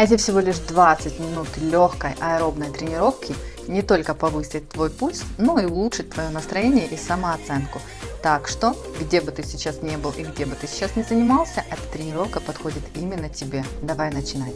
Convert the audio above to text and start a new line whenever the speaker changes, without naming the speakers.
А Эти всего лишь 20 минут легкой аэробной тренировки не только повысит твой пульс, но и улучшит твое настроение и самооценку. Так что, где бы ты сейчас не был и где бы ты сейчас не занимался, эта тренировка подходит именно тебе. Давай начинать.